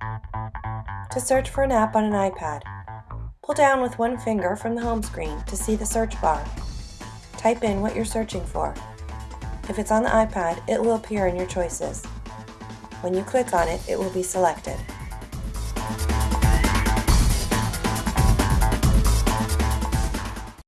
To search for an app on an iPad, pull down with one finger from the home screen to see the search bar. Type in what you're searching for. If it's on the iPad, it will appear in your choices. When you click on it, it will be selected.